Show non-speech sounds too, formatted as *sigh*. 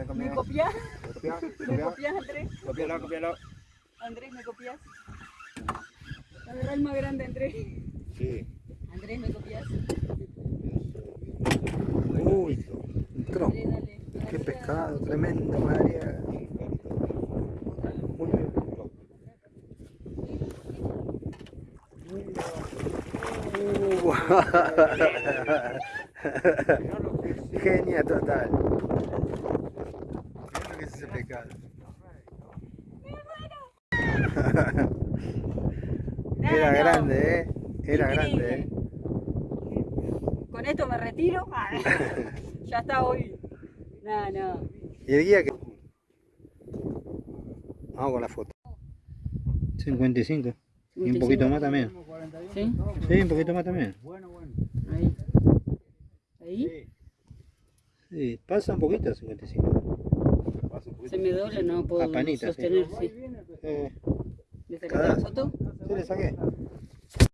me ¿Me comés. copias? Copia, ¿Me copia. copias, Andrés? Copialo, copialo. Andrés, ¿me copias? Agarra el más grande, Andrés. Sí. Andrés, ¿me copias? Uy, entró. Dale, dale. Qué pescado, tremendo, María. Muy bien. Uh, *laughs* Genia total. Que es ese pescado. Era grande, ¿eh? Era Increíble. grande, ¿eh? Con esto me retiro. Ah, *laughs* ya está hoy. No, no. ¿Y el guía que Vamos con la foto. 55. Y un poquito más también. ¿Sí? Sí, un poquito más también. Ahí. Ahí. Sí, pasa un poquito 55. Se me dobla, no puedo sí. sostener. Sí. Eh, ¿Le sacaste la foto? sí, le saqué.